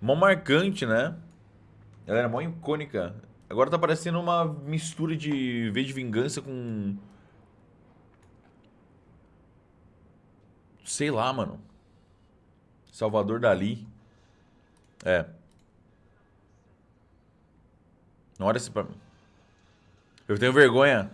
Mó marcante, né? Ela era mó icônica. Agora tá parecendo uma mistura de V de Vingança com... Sei lá, mano. Salvador Dali. É. Não olha isso pra mim. Eu tenho vergonha.